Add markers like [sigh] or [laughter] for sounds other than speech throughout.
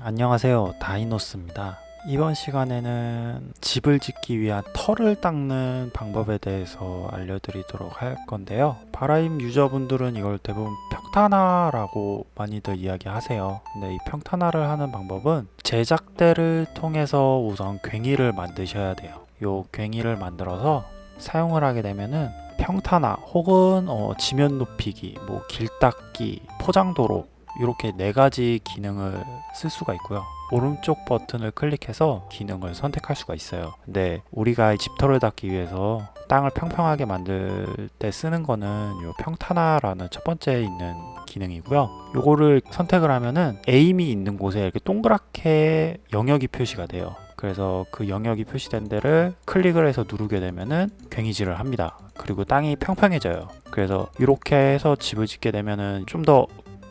안녕하세요. 다이노스입니다. 이번 시간에는 집을 짓기 위한 털을 닦는 방법에 대해서 알려드리도록 할 건데요. 바라임 유저분들은 이걸 대부분 평탄화라고 많이들 이야기하세요. 근데 이 평탄화를 하는 방법은 제작대를 통해서 우선 괭이를 만드셔야 돼요. 요 괭이를 만들어서 사용을 하게 되면은 평탄화 혹은 어, 지면 높이기, 뭐 길 닦기, 포장도로 이렇게 네 가지 기능을 쓸 수가 있고요. 오른쪽 버튼을 클릭해서 기능을 선택할 수가 있어요. 근데 우리가 이 집터를 닦기 위해서 땅을 평평하게 만들 때 쓰는 거는 요 평탄화라는 첫 번째 있는 기능이고요. 요거를 선택을 하면은 에임이 있는 곳에 이렇게 동그랗게 영역이 표시가 돼요. 그래서 그 영역이 표시된 데를 클릭을 해서 누르게 되면은 괭이질을 합니다. 그리고 땅이 평평해져요. 그래서 이렇게 해서 집을 짓게 되면은 좀 더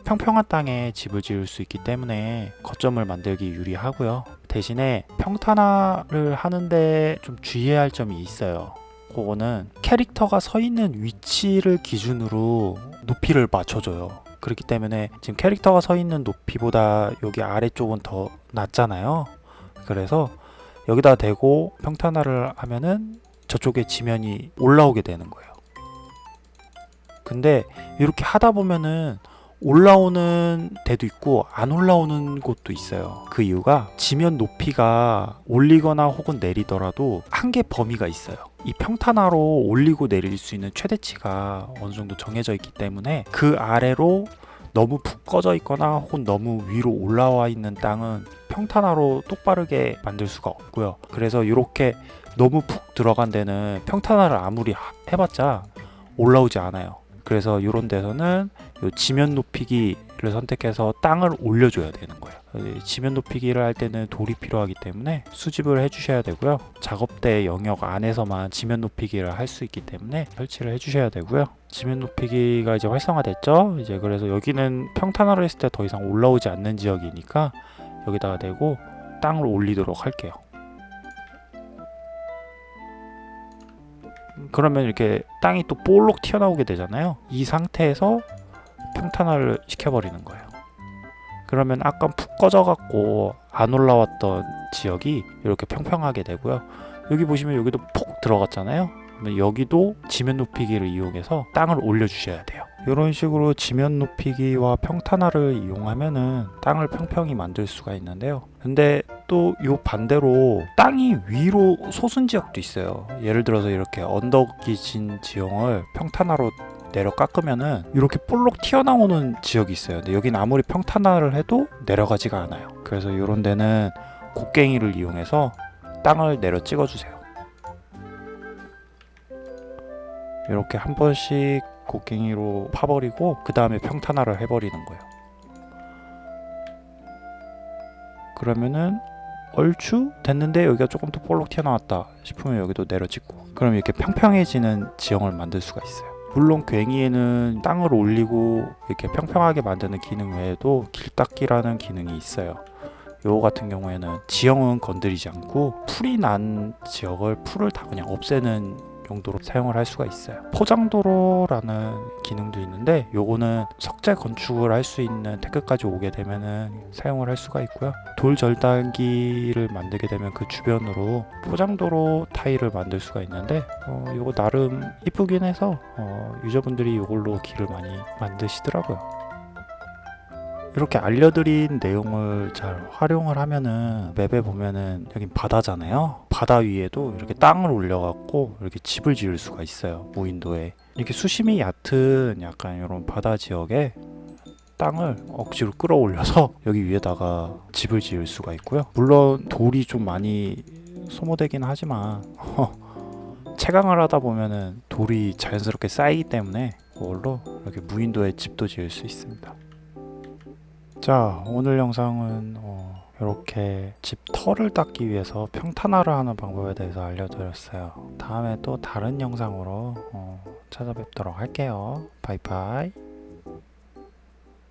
평평한 땅에 집을 지을 수 있기 때문에 거점을 만들기 유리하고요. 대신에 평탄화를 하는데 좀 주의해야 할 점이 있어요. 그거는 캐릭터가 서 있는 위치를 기준으로 높이를 맞춰줘요. 그렇기 때문에 지금 캐릭터가 서 있는 높이보다 여기 아래쪽은 더 낮잖아요. 그래서 여기다 대고 평탄화를 하면은 저쪽에 지면이 올라오게 되는 거예요. 근데 이렇게 하다 보면은 올라오는 데도 있고 안 올라오는 곳도 있어요. 그 이유가 지면 높이가 올리거나 혹은 내리더라도 한계 범위가 있어요. 이 평탄화로 올리고 내릴 수 있는 최대치가 어느 정도 정해져 있기 때문에 그 아래로 너무 푹 꺼져 있거나 혹은 너무 위로 올라와 있는 땅은 평탄화로 똑바르게 만들 수가 없고요. 그래서 이렇게 너무 푹 들어간 데는 평탄화를 아무리 해봤자 올라오지 않아요. 그래서 이런 데서는 요 지면 높이기를 선택해서 땅을 올려줘야 되는 거예요. 지면 높이기를 할 때는 돌이 필요하기 때문에 수집을 해주셔야 되고요. 작업대 영역 안에서만 지면 높이기를 할 수 있기 때문에 설치를 해주셔야 되고요. 지면 높이기가 이제 활성화됐죠. 이제 그래서 여기는 평탄화를 했을 때 더 이상 올라오지 않는 지역이니까 여기다가 대고 땅을 올리도록 할게요. 그러면 이렇게 땅이 또 볼록 튀어나오게 되잖아요. 이 상태에서 평탄화를 시켜버리는 거예요. 그러면 아까 푹 꺼져갖고 안 올라왔던 지역이 이렇게 평평하게 되고요. 여기 보시면 여기도 푹 들어갔잖아요. 여기도 지면 높이기를 이용해서 땅을 올려주셔야 돼요. 이런 식으로 지면 높이기와 평탄화를 이용하면은 땅을 평평히 만들 수가 있는데요. 근데 또 요 반대로 땅이 위로 솟은 지역도 있어요. 예를 들어서 이렇게 언덕이 진 지형을 평탄화로 내려 깎으면은 이렇게 볼록 튀어나오는 지역이 있어요. 근데 여긴 아무리 평탄화를 해도 내려가지가 않아요. 그래서 이런 데는 곡괭이를 이용해서 땅을 내려 찍어주세요. 이렇게 한 번씩 곡괭이로 파버리고 그 다음에 평탄화를 해버리는 거예요. 그러면은 얼추 됐는데 여기가 조금 더 볼록 튀어나왔다 싶으면 여기도 내려찍고 그럼 이렇게 평평해지는 지형을 만들 수가 있어요. 물론 괭이에는 땅을 올리고 이렇게 평평하게 만드는 기능 외에도 길닦기라는 기능이 있어요. 요거 같은 경우에는 지형은 건드리지 않고 풀이 난 지역을 풀을 다 그냥 없애는 용도로 사용을 할 수가 있어요. 포장도로라는 기능도 있는데 요거는 석재 건축을 할 수 있는 태크까지 오게 되면은 사용을 할 수가 있고요. 돌 절단기를 만들게 되면 그 주변으로 포장도로 타일을 만들 수가 있는데 어, 요거 나름 이쁘긴 해서 어, 유저분들이 요걸로 길을 많이 만드시더라고요. 이렇게 알려드린 내용을 잘 활용을 하면은 맵에 보면은 여긴 바다잖아요. 바다 위에도 이렇게 땅을 올려갖고 이렇게 집을 지을 수가 있어요 무인도에. 이렇게 수심이 얕은 약간 이런 바다 지역에 땅을 억지로 끌어올려서 [laughs] 여기 위에다가 집을 지을 수가 있고요. 물론 돌이 좀 많이 소모되긴 하지만 [laughs] 채광을 하다 보면은 돌이 자연스럽게 쌓이기 때문에 그걸로 이렇게 무인도에 집도 지을 수 있습니다 자 오늘 영상은 어, 이렇게 집 털을 닦기 위해서 평탄화를 하는 방법에 대해서 알려드렸어요. 다음에 또 다른 영상으로 어, 찾아뵙도록 할게요. 바이바이